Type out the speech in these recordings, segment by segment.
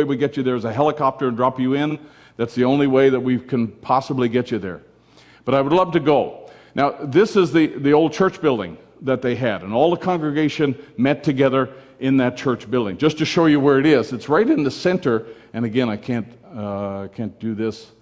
way we get you there is a helicopter and drop you in. That's the only way that we can possibly get you there. But I would love to go. Now, this is the, the old church building that they had, and all the congregation met together in that church building. Just to show you where it is, it's right in the center, and again, I can't, uh, can't do this.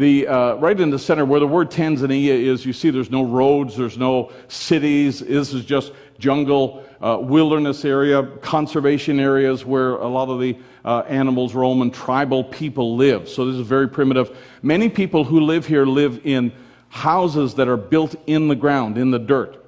The, uh, right in the center where the word Tanzania is, you see there's no roads, there's no cities. This is just jungle, uh, wilderness area, conservation areas where a lot of the uh, animals roam and tribal people live. So this is very primitive. Many people who live here live in houses that are built in the ground, in the dirt.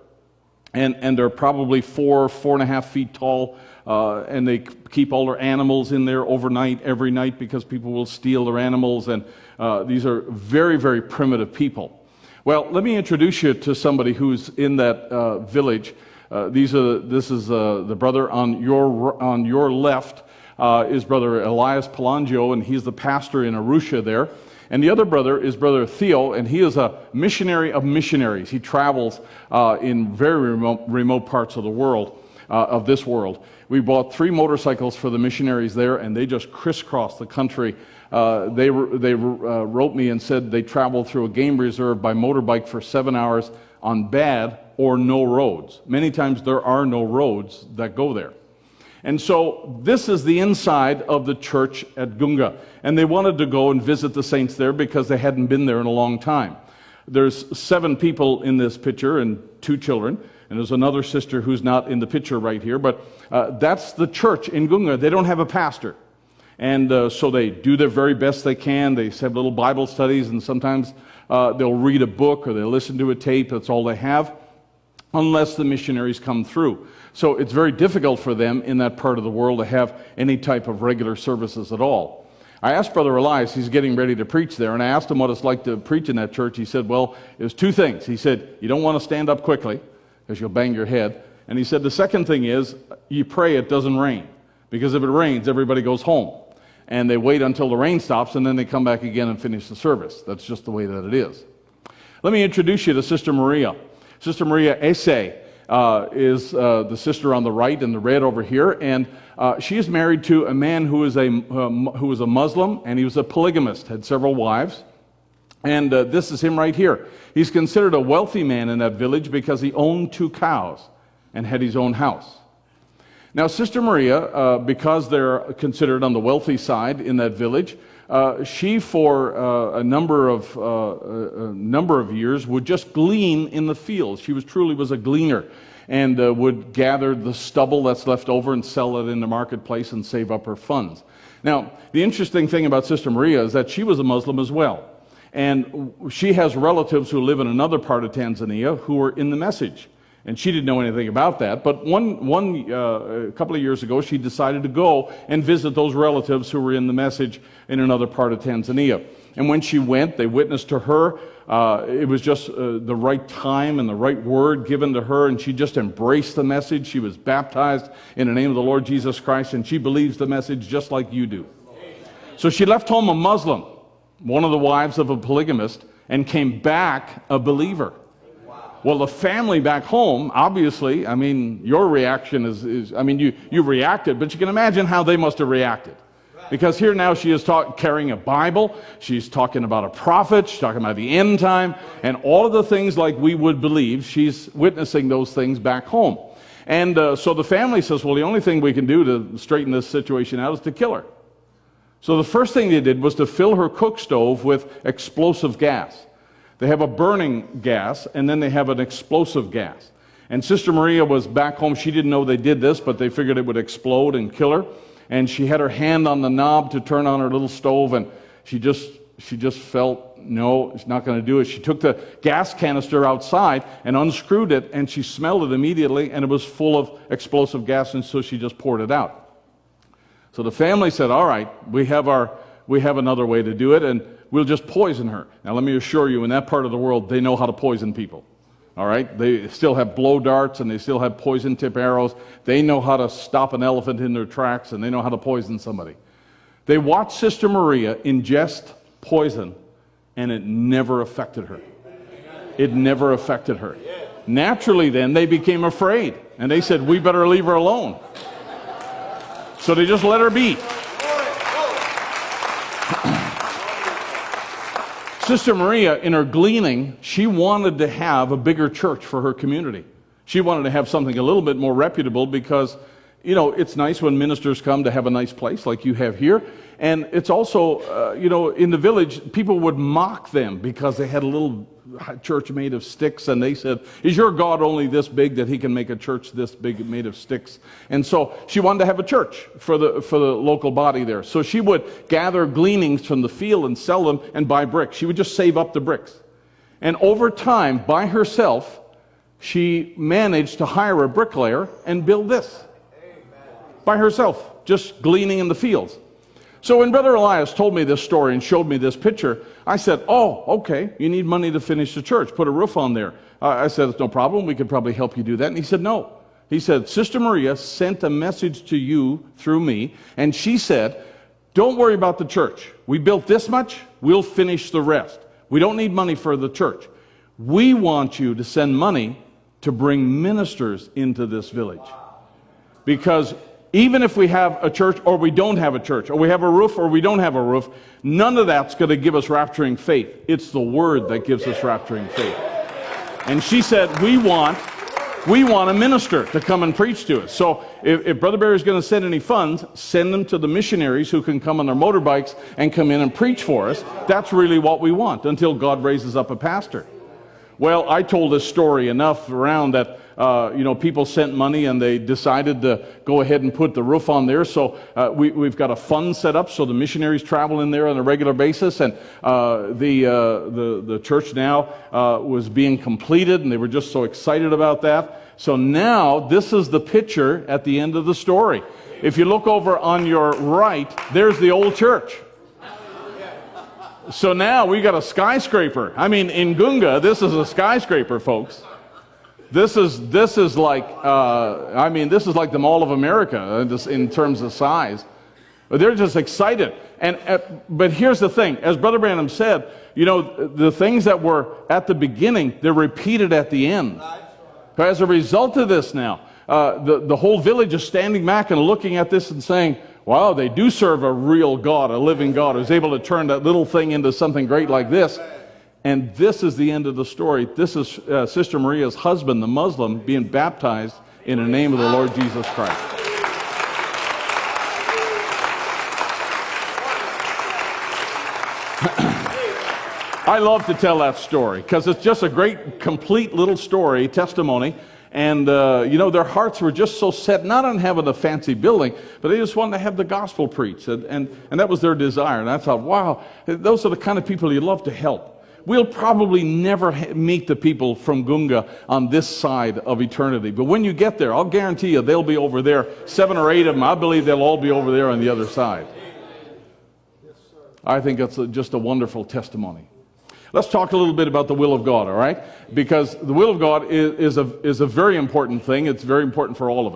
And, and they're probably four, four and a half feet tall. Uh, and they keep all their animals in there overnight, every night, because people will steal their animals. And uh, these are very, very primitive people. Well, let me introduce you to somebody who's in that uh, village. Uh, these are, this is uh, the brother on your, on your left uh, is Brother Elias Palangio, and he's the pastor in Arusha there. And the other brother is Brother Theo, and he is a missionary of missionaries. He travels uh, in very remote, remote, parts of the world, uh, of this world. We bought three motorcycles for the missionaries there, and they just crisscross the country. Uh, they they uh, wrote me and said they traveled through a game reserve by motorbike for seven hours on bad or no roads. Many times there are no roads that go there. And so this is the inside of the church at Gunga. And they wanted to go and visit the saints there because they hadn't been there in a long time. There's seven people in this picture and two children. And there's another sister who's not in the picture right here. But uh, that's the church in Gunga. They don't have a pastor. And uh, so they do their very best they can. They have little Bible studies, and sometimes uh, they'll read a book or they'll listen to a tape. That's all they have, unless the missionaries come through. So it's very difficult for them in that part of the world to have any type of regular services at all. I asked Brother Elias, he's getting ready to preach there, and I asked him what it's like to preach in that church. He said, Well, there's two things. He said, You don't want to stand up quickly because you'll bang your head. And he said, The second thing is, you pray it doesn't rain because if it rains, everybody goes home. And they wait until the rain stops and then they come back again and finish the service. That's just the way that it is. Let me introduce you to Sister Maria. Sister Maria Ese uh, is uh, the sister on the right in the red over here, and uh, she is married to a man who is a, um, who was a Muslim, and he was a polygamist, had several wives. And uh, this is him right here. He's considered a wealthy man in that village because he owned two cows and had his own house. Now, Sister Maria, uh, because they're considered on the wealthy side in that village, uh, she, for uh, a number of uh, a number of years, would just glean in the fields. She was truly was a gleaner, and uh, would gather the stubble that's left over and sell it in the marketplace and save up her funds. Now, the interesting thing about Sister Maria is that she was a Muslim as well, and she has relatives who live in another part of Tanzania who are in the message. And she didn't know anything about that. But one, one uh, a couple of years ago, she decided to go and visit those relatives who were in the message in another part of Tanzania. And when she went, they witnessed to her. Uh, it was just uh, the right time and the right word given to her, and she just embraced the message. She was baptized in the name of the Lord Jesus Christ, and she believes the message just like you do. So she left home a Muslim, one of the wives of a polygamist, and came back a believer. Well, the family back home, obviously, I mean, your reaction is, is I mean, you, you reacted, but you can imagine how they must have reacted. Because here now she is talk, carrying a Bible, she's talking about a prophet, she's talking about the end time, and all of the things like we would believe, she's witnessing those things back home. And uh, so the family says, well, the only thing we can do to straighten this situation out is to kill her. So the first thing they did was to fill her cook stove with explosive gas. They have a burning gas, and then they have an explosive gas. And Sister Maria was back home. She didn't know they did this, but they figured it would explode and kill her. And she had her hand on the knob to turn on her little stove, and she just she just felt no, it's not going to do it. She took the gas canister outside and unscrewed it, and she smelled it immediately, and it was full of explosive gas, and so she just poured it out. So the family said, "All right, we have our we have another way to do it." And we'll just poison her. Now, let me assure you, in that part of the world, they know how to poison people. All right? They still have blow darts and they still have poison tip arrows. They know how to stop an elephant in their tracks and they know how to poison somebody. They watched Sister Maria ingest poison and it never affected her. It never affected her. Naturally, then, they became afraid and they said, We better leave her alone. So they just let her be. Sister Maria, in her gleaning, she wanted to have a bigger church for her community. She wanted to have something a little bit more reputable because you know, it's nice when ministers come to have a nice place like you have here. And it's also, uh, you know, in the village, people would mock them because they had a little church made of sticks. And they said, Is your God only this big that he can make a church this big made of sticks? And so she wanted to have a church for the, for the local body there. So she would gather gleanings from the field and sell them and buy bricks. She would just save up the bricks. And over time, by herself, she managed to hire a bricklayer and build this by herself, just gleaning in the fields. So when Brother Elias told me this story and showed me this picture, I said, Oh, okay, you need money to finish the church, put a roof on there. Uh, I said, It's no problem, we could probably help you do that. And he said, No. He said, Sister Maria sent a message to you through me, and she said, Don't worry about the church. We built this much, we'll finish the rest. We don't need money for the church. We want you to send money to bring ministers into this village. Because even if we have a church or we don't have a church, or we have a roof or we don't have a roof, none of that's going to give us rapturing faith. It's the word that gives us rapturing faith. And she said, We want. We want a minister to come and preach to us. So if, if Brother Barry is going to send any funds, send them to the missionaries who can come on their motorbikes and come in and preach for us. That's really what we want until God raises up a pastor. Well, I told this story enough around that uh, you know people sent money and they decided to go ahead and put the roof on there. So uh, we, have got a fund set up so the missionaries travel in there on a regular basis, and uh, the, uh, the the church now uh, was being completed, and they were just so excited about that. So now this is the picture at the end of the story. If you look over on your right, there's the old church. So now we got a skyscraper. I mean, in Gunga, this is a skyscraper, folks. This is this is like uh, I mean, this is like the Mall of America in terms of size. But they're just excited. And uh, but here's the thing: as Brother Branham said, you know, the things that were at the beginning, they're repeated at the end. So As a result of this, now uh, the the whole village is standing back and looking at this and saying wow, they do serve a real God, a living God, who's able to turn that little thing into something great like this. And this is the end of the story. This is uh, Sister Maria's husband, the Muslim, being baptized in the name of the Lord Jesus Christ. I love to tell that story because it's just a great, complete little story, testimony and, uh, you know, their hearts were just so set not on having a fancy building, but they just wanted to have the gospel preached. And, and, and that was their desire. And I thought, wow, those are the kind of people you love to help. We'll probably never meet the people from Gunga on this side of eternity. But when you get there, I'll guarantee you they'll be over there. Seven or eight of them, I believe they'll all be over there on the other side. I think that's a, just a wonderful testimony. Let's talk a little bit about the will of God, all right? Because the will of God is, is, a, is a very important thing. It's very important for all of us.